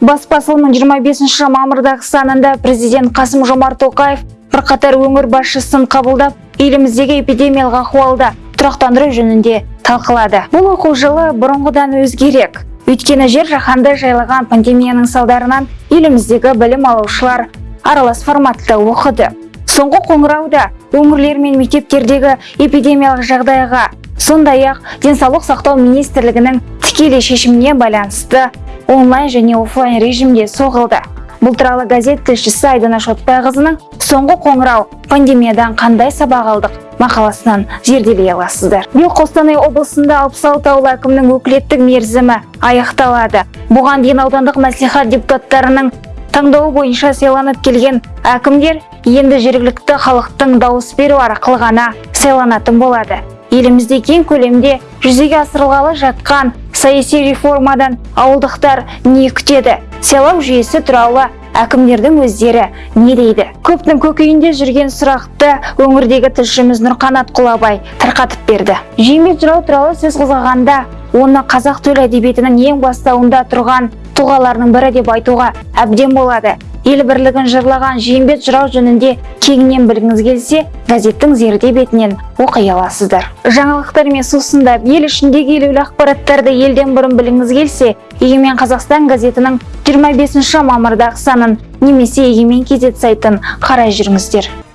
баспасылының 25 мамырдағы санында президент Қасым Жомарт Тоқаев бірқатар өңір басшысын қабылдап, еліміздегі эпидемиялық ахуалды тұрақтандыру жөнінде талқылады. Бұл оқу жылы бұрынғыдан өзгерек. Өйткені жер жаһанды жайлаған пандемияның салдарынан еліміздегі білім алушылар аралас форматта оқыды. Соңғы қоңырауда өңірлер мен мектептердегі эпидемиялық жағдайға, сондай-ақ денсаулық сақтау министрлігінің тікелей шешіміне байланысты онлайн және офлайн режимде соғылды. Бұл туралы газет тілшісі Айдана Шотбайқызының соңғы қоңырау пандемиядан қандай сабақ алдық мақаласынан зерделей аласыздар. Биыл Қостанай облысында 66 ауыл әкімінің өкілеттік мерзімі аяқталады. Бұған дейін аудандық мәслихат депутаттарының таңдауы бойынша сайланып келген әкімдер енді жергілікті халықтың дауыс беру арқылы ғана сайланатын болады. Елімізде кең көлемде жүзеге асырылғалы жатқан саяси реформадан ауылдықтар не күтеді? Сайлау жүйесі туралы әкімдердің өздері не дейді? Көптің көкейінде жүрген сұрақты өңірдегі тілшіміз Нұрқанат Құлабай тарқатып берді. Жеңбек жырау туралы сөз қозғағанда оны қазақ төл әдебиетінің ең бастауында тұрған тұлғаларының бірі деп айтуға әбден болады ел бірлігін жырлаған жиенбет жырау жөнінде кеңінен білгіңіз келсе газеттің зерде бетінен оқи аласыздар. Жаңалықтармен сусындап ел ішіндегі елеулі ақпараттарды елден бұрын білгіңіз келсе егемен қазақстан газетінің 25 мамырдағы санын немесе егемен кезет сайтын қарай жүріңіздер.